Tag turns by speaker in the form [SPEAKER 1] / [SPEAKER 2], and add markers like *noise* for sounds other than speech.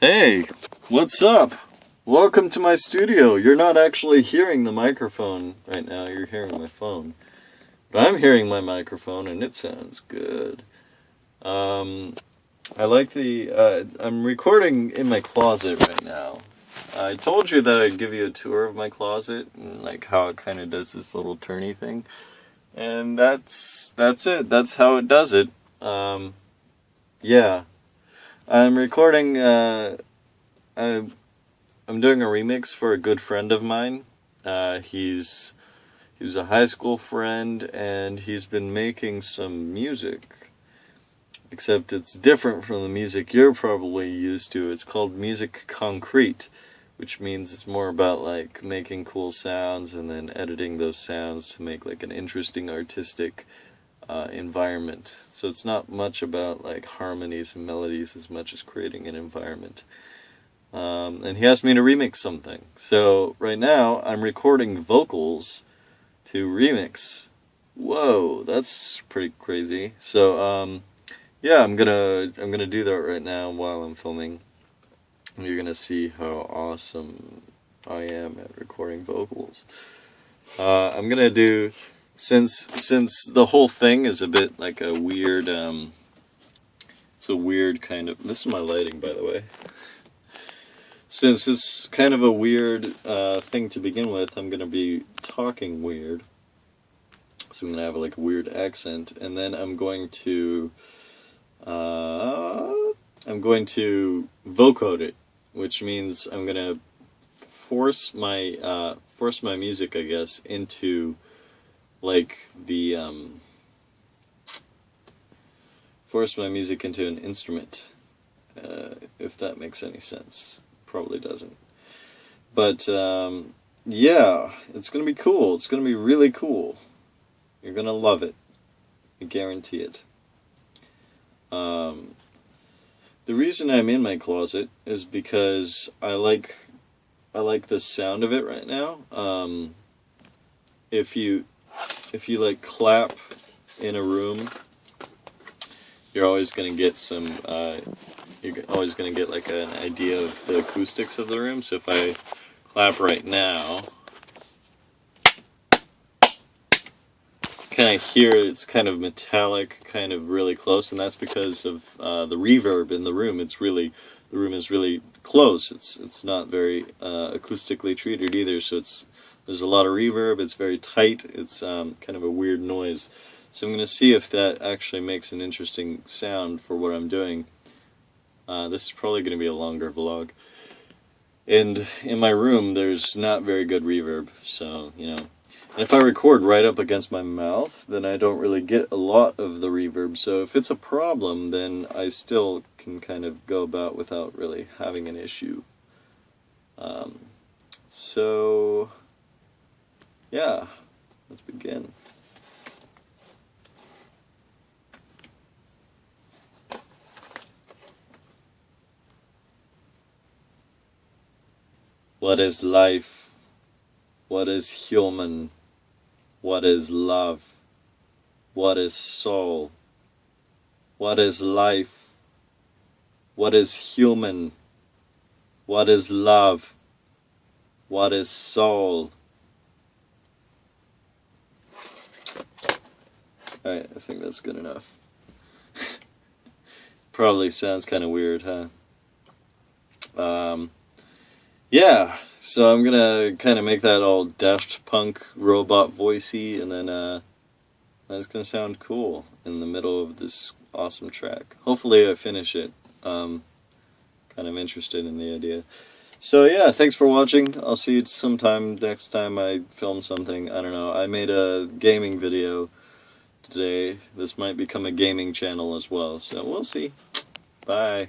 [SPEAKER 1] Hey, what's up? Welcome to my studio. You're not actually hearing the microphone right now, you're hearing my phone. But I'm hearing my microphone and it sounds good. Um, I like the, uh, I'm recording in my closet right now. I told you that I'd give you a tour of my closet and like how it kind of does this little turny thing. And that's, that's it. That's how it does it. Um, yeah. I'm recording, uh, I'm, I'm doing a remix for a good friend of mine. Uh, he's, he was a high school friend and he's been making some music. Except it's different from the music you're probably used to. It's called Musique Concrète, which means it's more about like making cool sounds and then editing those sounds to make like an interesting artistic uh, environment. So it's not much about like harmonies and melodies as much as creating an environment. Um, and he asked me to remix something. So right now I'm recording vocals to remix. Whoa, that's pretty crazy. So um, yeah, I'm gonna I'm gonna do that right now while I'm filming. You're gonna see how awesome I am at recording vocals. Uh, I'm gonna do since since the whole thing is a bit like a weird um it's a weird kind of this is my lighting by the way. Since it's kind of a weird uh, thing to begin with I'm gonna be talking weird. So I'm gonna have like a weird accent and then I'm going to uh, I'm going to vocode it which means I'm gonna force my uh, force my music I guess into like the um, force my music into an instrument, uh, if that makes any sense. Probably doesn't. But um, yeah, it's gonna be cool. It's gonna be really cool. You're gonna love it. I guarantee it. Um, the reason I'm in my closet is because I like I like the sound of it right now. Um, if you if you like clap in a room, you're always going to get some, uh, you're always going to get like an idea of the acoustics of the room. So if I clap right now, kind of hear it's kind of metallic, kind of really close, and that's because of uh, the reverb in the room. It's really, the room is really close. It's it's not very uh, acoustically treated either, so it's there's a lot of reverb, it's very tight, it's um, kind of a weird noise. So I'm going to see if that actually makes an interesting sound for what I'm doing. Uh, this is probably going to be a longer vlog. And in my room, there's not very good reverb, so, you know. And if I record right up against my mouth, then I don't really get a lot of the reverb. So if it's a problem, then I still can kind of go about without really having an issue. Um, so yeah, let's begin. What is life? What is human? What is love? What is soul? What is life? What is human? What is love? What is soul? Alright, I think that's good enough. *laughs* Probably sounds kind of weird, huh? Um, yeah, so I'm gonna kind of make that all Daft Punk robot voicey, and then uh, that's gonna sound cool in the middle of this awesome track. Hopefully I finish it. Um, kind of interested in the idea. So yeah, thanks for watching. I'll see you sometime next time I film something. I don't know. I made a gaming video today. This might become a gaming channel as well, so we'll see. Bye.